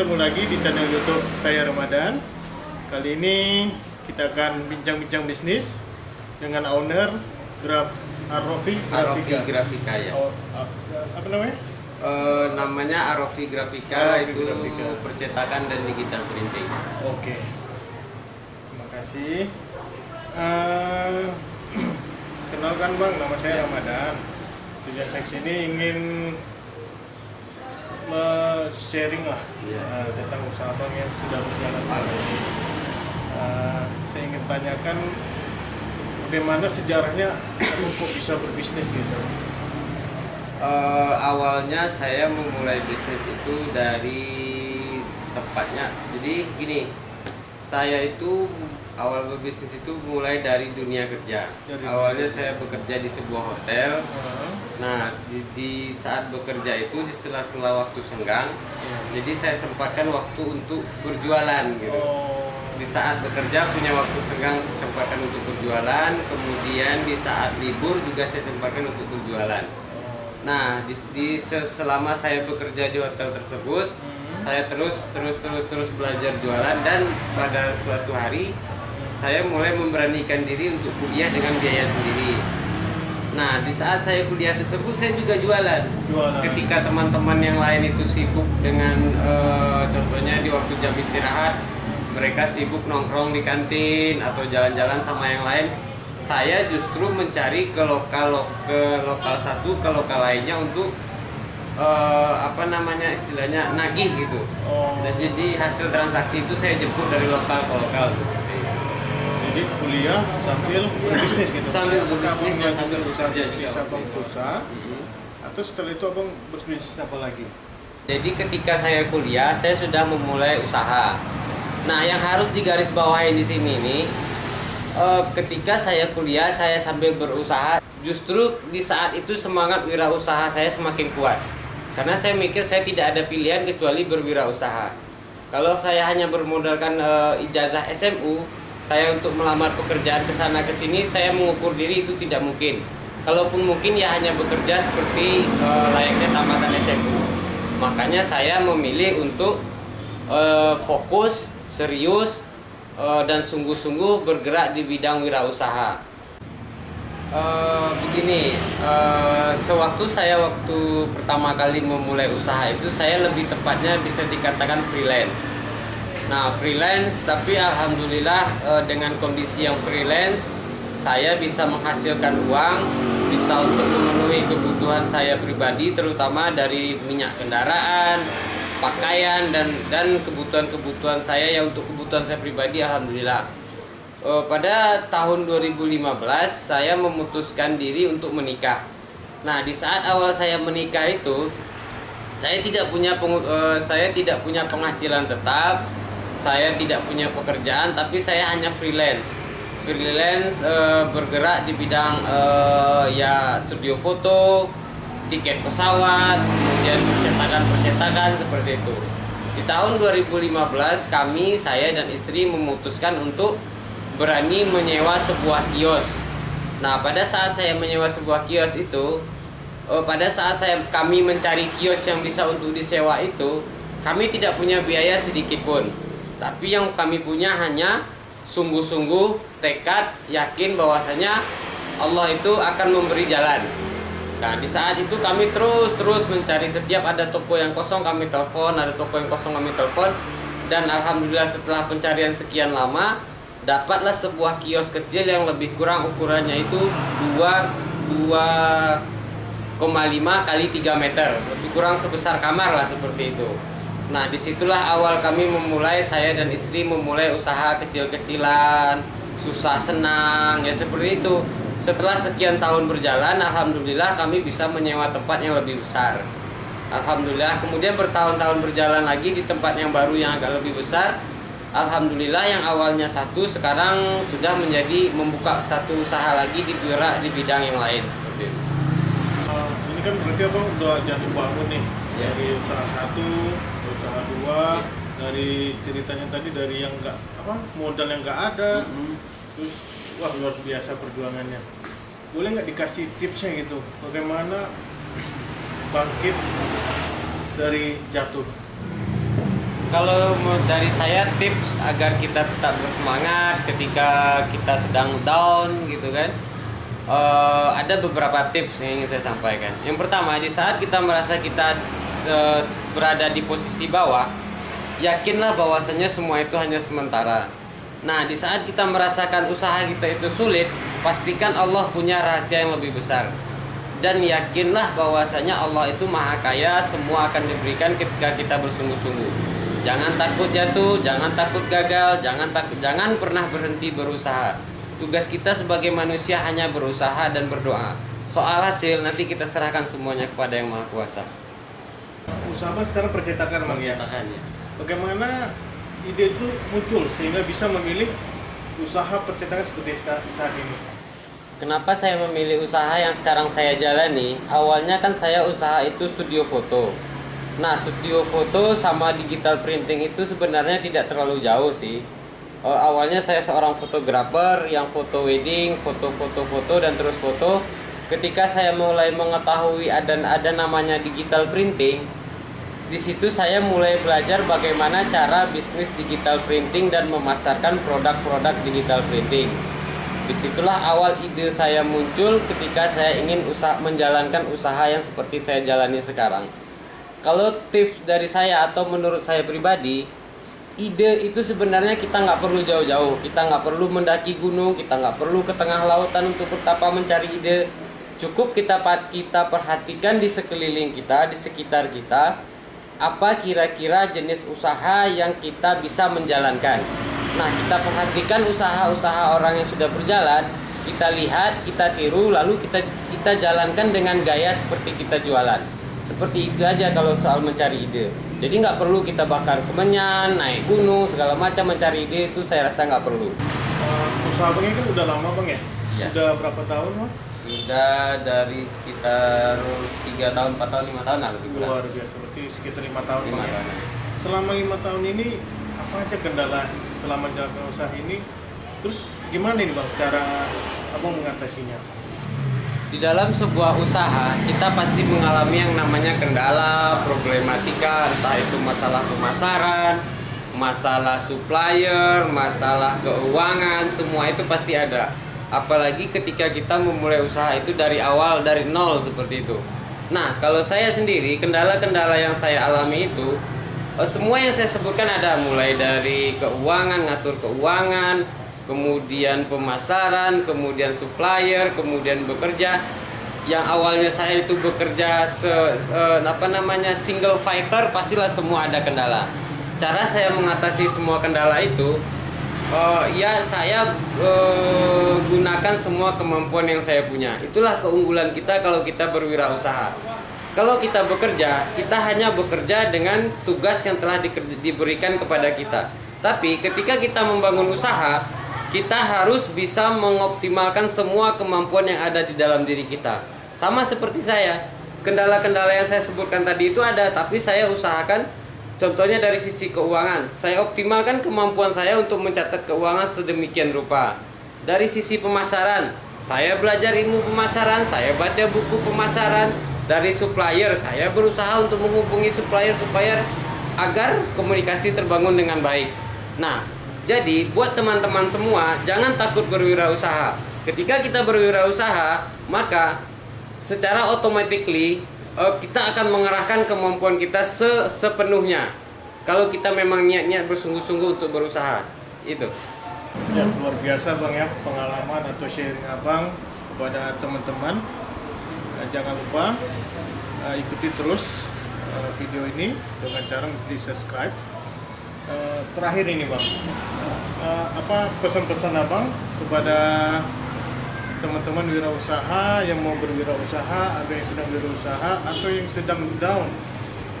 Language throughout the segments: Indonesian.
Ketemu lagi di channel YouTube saya Ramadan. Kali ini kita akan bincang-bincang bisnis dengan owner Graf Arofi Arofi Grafika. Grafika ya. Oh, ah, apa namanya? Eh, namanya Arofi Grafika Arofi itu Grafika. percetakan dan digital printing. Oke. Terima kasih. Eh, kenalkan Bang, nama saya Ramadan. Tujuan saya sini ingin sharing lah Iya. eh, tentang usaha Bang yang sudah berjalan selama ini. Eh, saya ingin tanyakan bagaimana sejarahnya kok bisa berbisnis gitu. Eh, awalnya saya memulai bisnis itu dari tepatnya. Jadi gini, saya itu awal berbisnis itu mulai dari dunia kerja. Dari awalnya dunia saya bekerja di sebuah hotel. Eh, Nah, di, di saat bekerja itu di sela-sela waktu senggang, iya. jadi saya sempatkan waktu untuk berjualan gitu. Oh, Di saat bekerja punya waktu senggang saya sempatkan untuk berjualan, kemudian di saat libur juga saya sempatkan untuk berjualan. oh. Nah, di, di se- selama saya bekerja di hotel tersebut, Hmm. Saya terus terus terus terus belajar jualan dan pada suatu hari saya mulai memberanikan diri untuk kuliah dengan biaya sendiri. Nah, di saat saya kuliah tersebut saya juga jualan. Jualan. Ketika teman-teman yang lain itu sibuk dengan eh, contohnya di waktu jam istirahat, mereka sibuk nongkrong di kantin atau jalan-jalan sama yang lain. Saya justru mencari ke lokal ke lokal satu ke lokal lainnya untuk eh, apa namanya istilahnya nagih gitu. Oh. Dan jadi hasil transaksi itu saya jemput dari lokal ke lokal seperti itu. Jadi kuliah sambil berbisnis gitu. Sambil berbisnis dan sambil usaha bekerja bisnis juga itu. perusaha atau setelah itu abang berbisnis apa lagi? Jadi ketika saya kuliah, saya sudah memulai usaha. Nah, yang harus digarisbawahi di sini nih, eh, ketika saya kuliah, saya sambil berusaha. Justru di saat itu semangat wirausaha saya semakin kuat. Karena saya mikir saya tidak ada pilihan kecuali berwirausaha. Kalau saya hanya bermodalkan eh, ijazah SMU, saya untuk melamar pekerjaan ke sana ke sini, saya mengukur diri itu tidak mungkin. Kalaupun mungkin ya hanya bekerja seperti eh, layaknya tamatan SMU. Makanya saya memilih untuk eh, fokus, serius, eh, dan sungguh-sungguh bergerak di bidang wirausaha. Eh, begini, eh, sewaktu saya waktu pertama kali memulai usaha itu saya lebih tepatnya bisa dikatakan freelance. Nah freelance, tapi alhamdulillah eh, dengan kondisi yang freelance, saya bisa menghasilkan uang, bisa untuk memenuhi kebutuhan saya pribadi, terutama dari minyak kendaraan, pakaian dan dan kebutuhan-kebutuhan saya yang untuk kebutuhan saya pribadi, alhamdulillah. Eh, pada tahun 2015 saya memutuskan diri untuk menikah. Nah, di saat awal saya menikah itu saya tidak punya pengu- eh, saya tidak punya penghasilan tetap, saya tidak punya pekerjaan tapi saya hanya freelance. Freelance eh, bergerak di bidang eh, ya studio foto, tiket pesawat, kemudian percetakan-percetakan seperti itu. Di tahun 2015 kami saya dan istri memutuskan untuk berani menyewa sebuah kios. Nah, pada saat saya menyewa sebuah kios itu, eh, pada saat saya kami mencari kios yang bisa untuk disewa itu, kami tidak punya biaya sedikit pun. Tapi yang kami punya hanya sungguh-sungguh tekad yakin bahwasanya Allah itu akan memberi jalan. Nah, di saat itu kami terus-terus mencari setiap ada toko yang kosong kami telepon, ada toko yang kosong kami telepon dan alhamdulillah setelah pencarian sekian lama dapatlah sebuah kios kecil yang lebih kurang ukurannya itu 2 2,5 kali 3 meter. Lebih kurang sebesar kamar lah seperti itu. Nah di situlah awal kami memulai saya dan istri memulai usaha kecil-kecilan susah senang ya seperti itu. Setelah sekian tahun berjalan alhamdulillah kami bisa menyewa tempat yang lebih besar. Alhamdulillah kemudian bertahun-tahun berjalan lagi di tempat yang baru yang agak lebih besar Alhamdulillah yang awalnya satu sekarang sudah menjadi membuka satu usaha lagi di Pura di bidang yang lain seperti itu. Eh, ini kan berarti abang udah jatuh bangun nih Ya. dari usaha satu, usaha dua, dari ceritanya tadi dari yang nggak apa modal yang nggak ada, terus wah luar biasa perjuangannya. Boleh nggak dikasih tipsnya gitu, bagaimana bangkit dari jatuh? Kalau dari saya tips agar kita tetap bersemangat ketika kita sedang down gitu kan. Eh, ada beberapa tips yang ingin saya sampaikan. Yang pertama, di saat kita merasa kita eh, berada di posisi bawah, yakinlah bahwasanya semua itu hanya sementara. Nah, di saat kita merasakan usaha kita itu sulit, pastikan Allah punya rahasia yang lebih besar. Dan yakinlah bahwasanya Allah itu maha kaya, semua akan diberikan ketika kita bersungguh-sungguh. Jangan takut jatuh, jangan takut gagal, jangan takut jangan pernah berhenti berusaha. Tugas kita sebagai manusia hanya berusaha dan berdoa. Soal hasil nanti kita serahkan semuanya kepada Yang Maha Kuasa. Usaha sekarang percetakan Bang ya. Ya. Bagaimana ide itu muncul sehingga bisa memilih usaha percetakan seperti saat ini? Kenapa saya memilih usaha yang sekarang saya jalani? Awalnya kan saya usaha itu studio foto. Nah, studio foto sama digital printing itu sebenarnya tidak terlalu jauh sih. Eh, awalnya saya seorang fotografer yang foto wedding, foto-foto foto dan terus foto. Ketika saya mulai mengetahui ada ada namanya digital printing, di situ saya mulai belajar bagaimana cara bisnis digital printing dan memasarkan produk-produk digital printing. Di situlah awal ide saya muncul ketika saya ingin usaha menjalankan usaha yang seperti saya jalani sekarang. Kalau tips dari saya atau menurut saya pribadi, ide itu sebenarnya kita nggak perlu jauh-jauh. Kita nggak perlu mendaki gunung, kita nggak perlu ke tengah lautan untuk bertapa mencari ide. Cukup kita kita perhatikan di sekeliling kita, di sekitar kita, apa kira-kira jenis usaha yang kita bisa menjalankan. Nah, kita perhatikan usaha-usaha orang yang sudah berjalan, kita lihat, kita tiru, lalu kita kita jalankan dengan gaya seperti kita jualan. Seperti itu aja kalau soal mencari ide. Jadi nggak perlu kita bakar kemenyan, naik gunung, segala macam mencari ide itu saya rasa nggak perlu. Uh, usaha Bang kan udah lama Bang ya? Ya. Sudah berapa tahun Bang? Sudah dari sekitar 3 tahun, 4 tahun, 5 tahun lah lebih kurang. Luar biasa, berarti sekitar lima tahun Lima Bang ya? tahun. Selama lima tahun ini apa aja kendala selama menjalankan usaha ini? Terus gimana nih Bang cara Abang mengatasinya? Di dalam sebuah usaha, kita pasti mengalami yang namanya kendala, problematika, entah itu masalah pemasaran, masalah supplier, masalah keuangan, semua itu pasti ada. Apalagi ketika kita memulai usaha itu dari awal, dari nol seperti itu. Nah, kalau saya sendiri, kendala-kendala yang saya alami itu, eh, semua yang saya sebutkan ada, mulai dari keuangan, ngatur keuangan, kemudian pemasaran, kemudian supplier, kemudian bekerja. Yang awalnya saya itu bekerja se, se- apa namanya single fighter, pastilah semua ada kendala. Cara saya mengatasi semua kendala itu, eh, ya saya eh, gunakan semua kemampuan yang saya punya. Itulah keunggulan kita kalau kita berwirausaha. Kalau kita bekerja, kita hanya bekerja dengan tugas yang telah diberikan kepada kita. Tapi ketika kita membangun usaha, kita harus bisa mengoptimalkan semua kemampuan yang ada di dalam diri kita. Sama seperti saya, kendala-kendala yang saya sebutkan tadi itu ada, tapi saya usahakan contohnya dari sisi keuangan. Saya optimalkan kemampuan saya untuk mencatat keuangan sedemikian rupa. Dari sisi pemasaran, saya belajar ilmu pemasaran, saya baca buku pemasaran. Dari supplier, saya berusaha untuk menghubungi supplier-supplier agar komunikasi terbangun dengan baik. Nah, jadi buat teman-teman semua, jangan takut berwirausaha. Ketika kita berwirausaha, maka secara automatically eh, kita akan mengerahkan kemampuan kita se- sepenuhnya. Kalau kita memang niat-niat bersungguh-sungguh untuk berusaha, itu. Ya, luar biasa Bang ya pengalaman atau sharing Abang kepada teman-teman. Eh, jangan lupa eh, ikuti terus eh, video ini dengan cara di subscribe. Eh, terakhir ini Bang, eh, apa pesan-pesan Abang kepada teman-teman wirausaha yang mau berwirausaha, ada yang sedang berwirausaha atau yang sedang down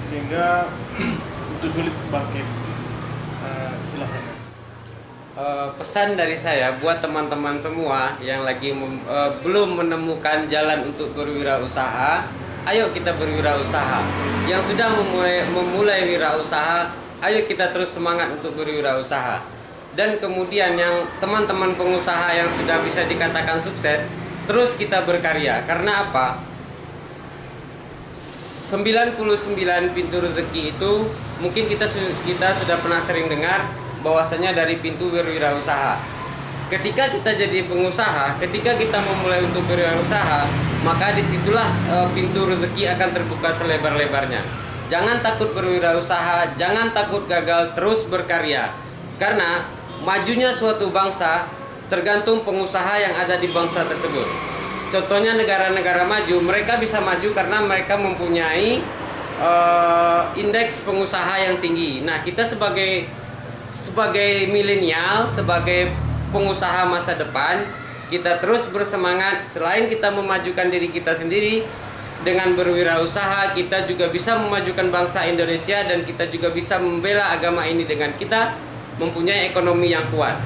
sehingga itu sulit bangkit. Eh, silahkan. Eh, pesan dari saya buat teman-teman semua yang lagi eh, belum menemukan jalan untuk berwirausaha, ayo kita berwirausaha. Yang sudah memulai, memulai wirausaha, ayo kita terus semangat untuk berwirausaha. Dan kemudian yang teman-teman pengusaha yang sudah bisa dikatakan sukses, terus kita berkarya. Karena apa? 99 pintu rezeki itu mungkin kita kita sudah pernah sering dengar bahwasanya dari pintu berwirausaha. Ketika kita jadi pengusaha, ketika kita memulai untuk berwirausaha, maka di situlah eh, pintu rezeki akan terbuka selebar-lebarnya. Jangan takut berwirausaha, jangan takut gagal, terus berkarya. Karena majunya suatu bangsa tergantung pengusaha yang ada di bangsa tersebut. Contohnya negara-negara maju, mereka bisa maju karena mereka mempunyai eh, indeks pengusaha yang tinggi. Nah, kita sebagai sebagai milenial, sebagai pengusaha masa depan, kita terus bersemangat selain kita memajukan diri kita sendiri dengan berwirausaha, kita juga bisa memajukan bangsa Indonesia dan kita juga bisa membela agama ini dengan kita mempunyai ekonomi yang kuat.